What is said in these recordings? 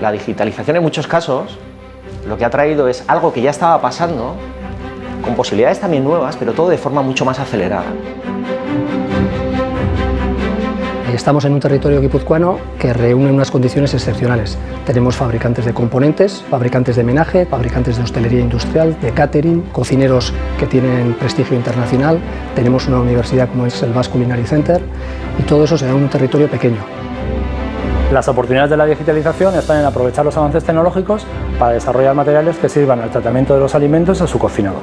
La digitalización en muchos casos lo que ha traído es algo que ya estaba pasando, con posibilidades también nuevas, pero todo de forma mucho más acelerada. Estamos en un territorio guipuzcoano que reúne unas condiciones excepcionales. Tenemos fabricantes de componentes, fabricantes de menaje, fabricantes de hostelería industrial, de catering, cocineros que tienen prestigio internacional, tenemos una universidad como es el Basque Culinary Center y todo eso se da en un territorio pequeño. Las oportunidades de la digitalización están en aprovechar los avances tecnológicos para desarrollar materiales que sirvan al tratamiento de los alimentos a su cocinado.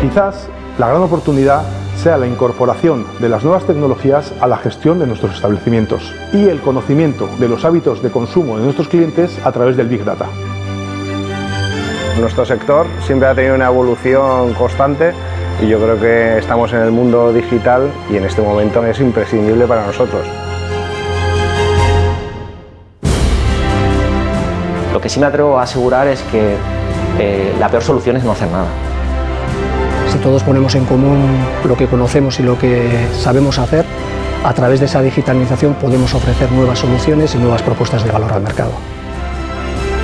Quizás la gran oportunidad sea la incorporación de las nuevas tecnologías a la gestión de nuestros establecimientos y el conocimiento de los hábitos de consumo de nuestros clientes a través del Big Data. Nuestro sector siempre ha tenido una evolución constante y yo creo que estamos en el mundo digital y en este momento es imprescindible para nosotros. Lo que sí me atrevo a asegurar es que eh, la peor solución es no hacer nada. Si todos ponemos en común lo que conocemos y lo que sabemos hacer, a través de esa digitalización podemos ofrecer nuevas soluciones y nuevas propuestas de valor al mercado.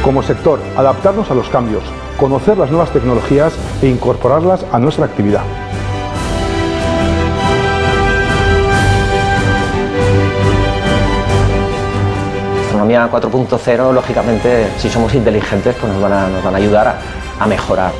Como sector, adaptarnos a los cambios, conocer las nuevas tecnologías e incorporarlas a nuestra actividad. Gastronomía 4.0, lógicamente, si somos inteligentes, pues nos van a, nos van a ayudar a mejorar